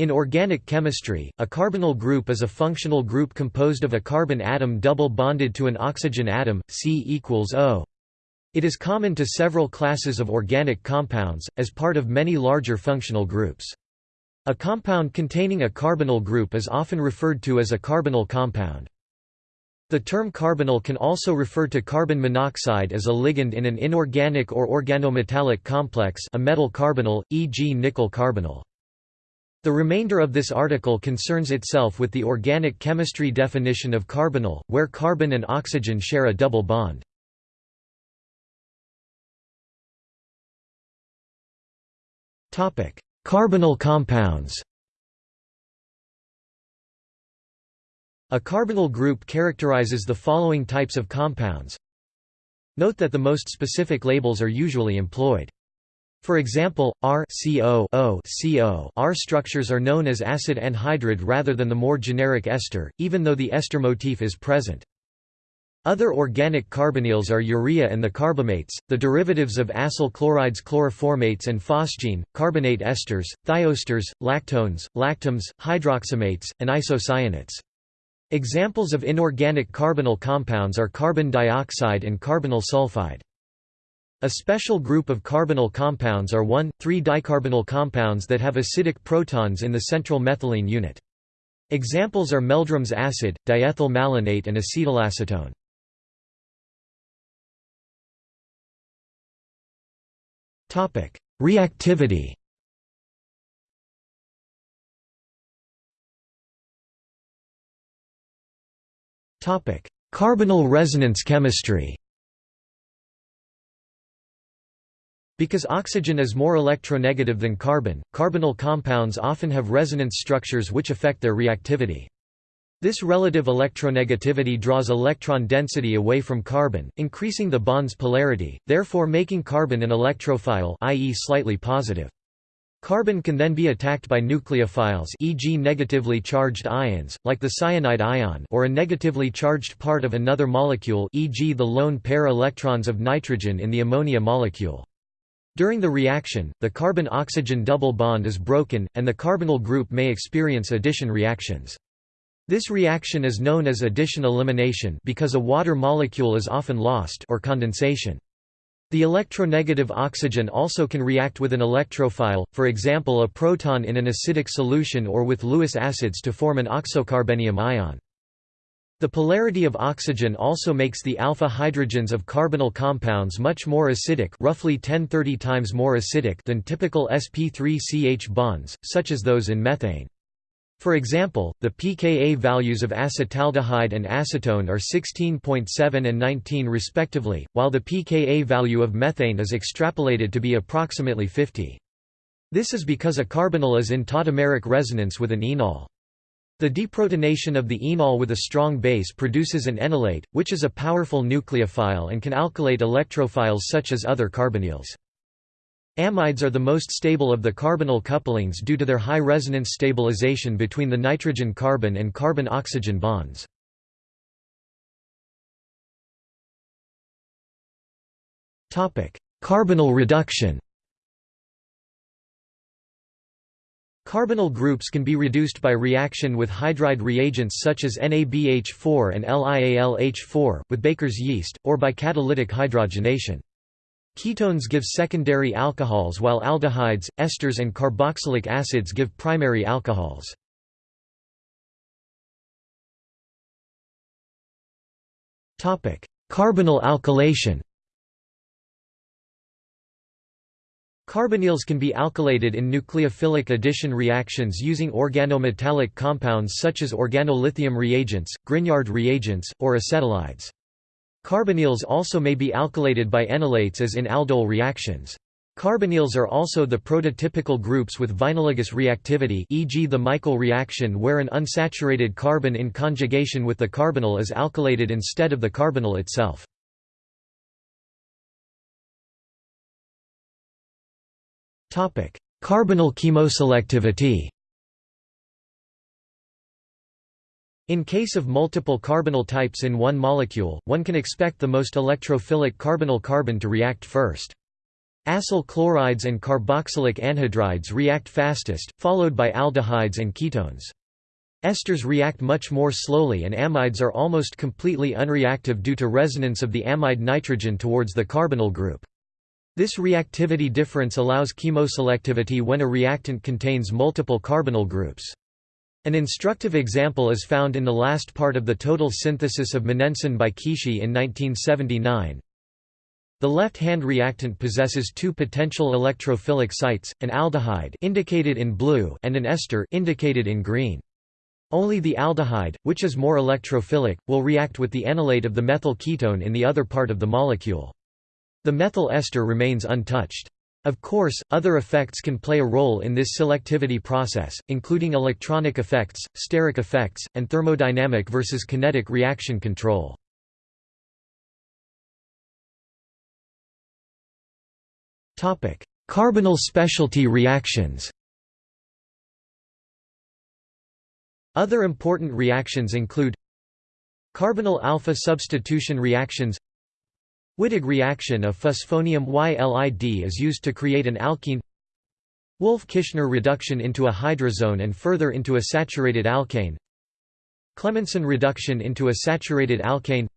In organic chemistry, a carbonyl group is a functional group composed of a carbon atom double bonded to an oxygen atom, C equals O. It is common to several classes of organic compounds, as part of many larger functional groups. A compound containing a carbonyl group is often referred to as a carbonyl compound. The term carbonyl can also refer to carbon monoxide as a ligand in an inorganic or organometallic complex a metal carbonyl, e.g. nickel carbonyl. The remainder of this article concerns itself with the organic chemistry definition of carbonyl, where carbon and oxygen share a double bond. Carbonyl compounds A carbonyl group characterizes the following types of compounds. Note that the most specific labels are usually employed. For example, R CO R structures are known as acid anhydride rather than the more generic ester, even though the ester motif is present. Other organic carbonyls are urea and the carbamates, the derivatives of acyl chlorides chloroformates and phosgene, carbonate esters, thioesters, lactones, lactams, hydroxamates, and isocyanates. Examples of inorganic carbonyl compounds are carbon dioxide and carbonyl sulfide. A special group of carbonyl compounds are 1,3-dicarbonyl compounds that have acidic protons in the central methylene unit. Examples are Meldrum's acid, diethyl malonate and acetylacetone. Reactivity Carbonyl resonance chemistry Because oxygen is more electronegative than carbon, carbonyl compounds often have resonance structures which affect their reactivity. This relative electronegativity draws electron density away from carbon, increasing the bond's polarity, therefore making carbon an electrophile i.e. slightly positive. Carbon can then be attacked by nucleophiles e.g. negatively charged ions, like the cyanide ion or a negatively charged part of another molecule e.g. the lone pair electrons of nitrogen in the ammonia molecule. During the reaction, the carbon-oxygen double bond is broken, and the carbonyl group may experience addition reactions. This reaction is known as addition elimination because a water molecule is often lost or condensation. The electronegative oxygen also can react with an electrophile, for example a proton in an acidic solution or with Lewis acids to form an oxocarbenium ion. The polarity of oxygen also makes the alpha hydrogens of carbonyl compounds much more acidic roughly 10-30 times more acidic than typical sp3ch bonds, such as those in methane. For example, the pKa values of acetaldehyde and acetone are 16.7 and 19 respectively, while the pKa value of methane is extrapolated to be approximately 50. This is because a carbonyl is in tautomeric resonance with an enol. The deprotonation of the enol with a strong base produces an enolate, which is a powerful nucleophile and can alkylate electrophiles such as other carbonyls. Amides are the most stable of the carbonyl couplings due to their high resonance stabilization between the nitrogen-carbon and carbon-oxygen bonds. Carbonyl reduction Carbonyl groups can be reduced by reaction with hydride reagents such as NABH4 and LiAlH4, with Baker's yeast, or by catalytic hydrogenation. Ketones give secondary alcohols while aldehydes, esters and carboxylic acids give primary alcohols. Carbonyl alkylation Carbonyls can be alkylated in nucleophilic addition reactions using organometallic compounds such as organolithium reagents, Grignard reagents, or acetylides. Carbonyls also may be alkylated by enolates as in aldol reactions. Carbonyls are also the prototypical groups with vinylogous reactivity e.g. the Michael reaction where an unsaturated carbon in conjugation with the carbonyl is alkylated instead of the carbonyl itself. Carbonyl chemoselectivity In case of multiple carbonyl types in one molecule, one can expect the most electrophilic carbonyl carbon to react first. Acyl chlorides and carboxylic anhydrides react fastest, followed by aldehydes and ketones. Esters react much more slowly and amides are almost completely unreactive due to resonance of the amide nitrogen towards the carbonyl group. This reactivity difference allows chemoselectivity when a reactant contains multiple carbonyl groups. An instructive example is found in the last part of the total synthesis of monensin by Kishi in 1979. The left-hand reactant possesses two potential electrophilic sites, an aldehyde indicated in blue and an ester indicated in green. Only the aldehyde, which is more electrophilic, will react with the enolate of the methyl ketone in the other part of the molecule. The methyl ester remains untouched. Of course, other effects can play a role in this selectivity process, including electronic effects, steric effects, and thermodynamic versus kinetic reaction control. Carbonyl specialty reactions Other important reactions include Carbonyl alpha substitution reactions Wittig reaction of phosphonium ylide is used to create an alkene. Wolff-Kishner reduction into a hydrazone and further into a saturated alkane. Clemmensen reduction into a saturated alkane.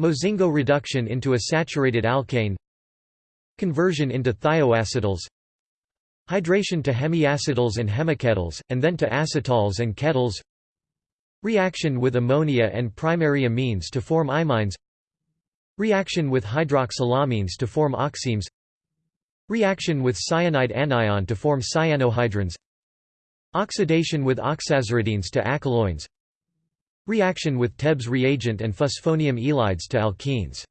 Mozingo reduction into a saturated alkane. Conversion into thioacetals Hydration to hemiacetals and hemiketals, and then to acetals and ketals Reaction with ammonia and primary amines to form imines Reaction with hydroxylamines to form oximes Reaction with cyanide anion to form cyanohydrins Oxidation with oxaziridines to acyloins Reaction with Tebbe's reagent and phosphonium ylides to alkenes.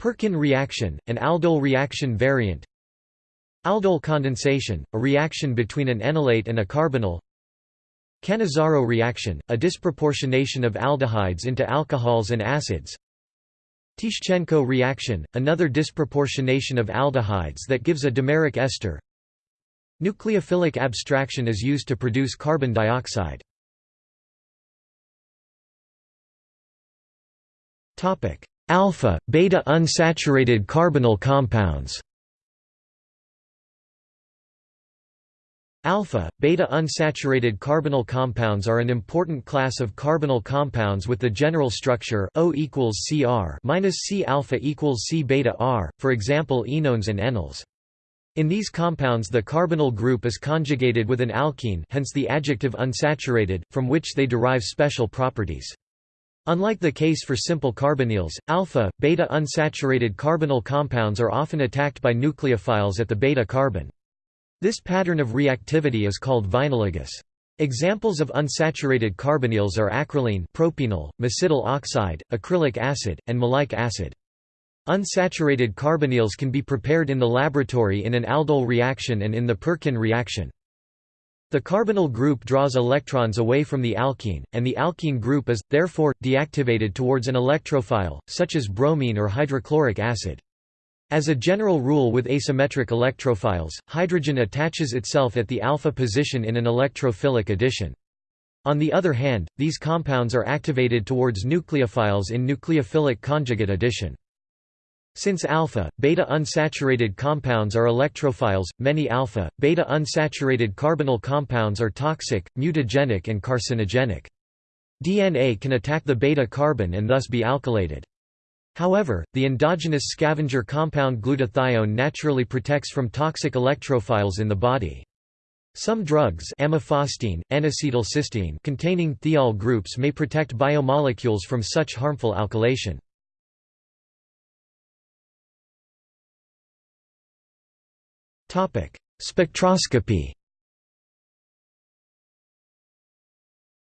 Perkin reaction, an aldol reaction variant. Aldol condensation, a reaction between an enolate and a carbonyl. Cannizzaro reaction, a disproportionation of aldehydes into alcohols and acids Tishchenko reaction, another disproportionation of aldehydes that gives a dimeric ester. Nucleophilic abstraction is used to produce carbon dioxide. Alpha, beta unsaturated carbonyl compounds Alpha, beta unsaturated carbonyl compounds are an important class of carbonyl compounds with the general structure O equals Cr minus C alpha equals C beta R, for example enones and enals. In these compounds the carbonyl group is conjugated with an alkene hence the adjective unsaturated, from which they derive special properties. Unlike the case for simple carbonyls, alpha, beta unsaturated carbonyl compounds are often attacked by nucleophiles at the beta carbon. This pattern of reactivity is called vinylogous. Examples of unsaturated carbonyls are acrolein propenal, mesityl oxide, acrylic acid, and maleic acid. Unsaturated carbonyls can be prepared in the laboratory in an aldol reaction and in the Perkin reaction. The carbonyl group draws electrons away from the alkene, and the alkene group is, therefore, deactivated towards an electrophile, such as bromine or hydrochloric acid. As a general rule with asymmetric electrophiles, hydrogen attaches itself at the alpha position in an electrophilic addition. On the other hand, these compounds are activated towards nucleophiles in nucleophilic conjugate addition. Since alpha, beta unsaturated compounds are electrophiles, many alpha, beta unsaturated carbonyl compounds are toxic, mutagenic and carcinogenic. DNA can attack the beta carbon and thus be alkylated. However, the endogenous scavenger compound glutathione naturally protects from toxic electrophiles in the body. Some drugs amifostine, N-acetylcysteine containing thiol groups may protect biomolecules from such harmful alkylation. Spectroscopy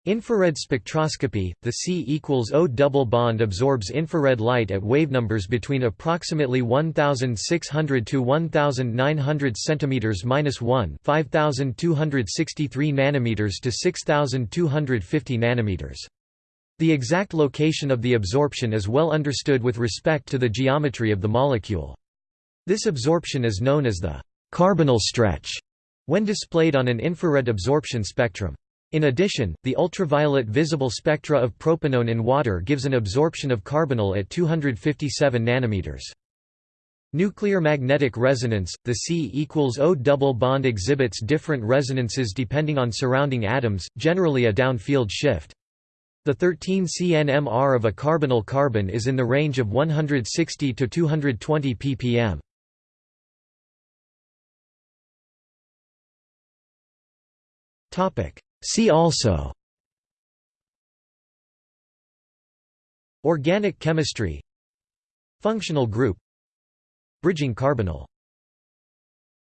Infrared spectroscopy, the C equals O double bond absorbs infrared light at wavenumbers between approximately 1600 to 1900 cm minus 1, 5263 nanometers to 6250 nanometers. The exact location of the absorption is well understood with respect to the geometry of the molecule. This absorption is known as the carbonyl stretch when displayed on an infrared absorption spectrum. In addition, the ultraviolet visible spectra of propanone in water gives an absorption of carbonyl at 257 nanometers. Nuclear magnetic resonance, the C equals O double bond exhibits different resonances depending on surrounding atoms, generally a downfield shift. The 13 cNMR of a carbonyl carbon is in the range of 160 to 220 ppm. See also Organic chemistry Functional group Bridging carbonyl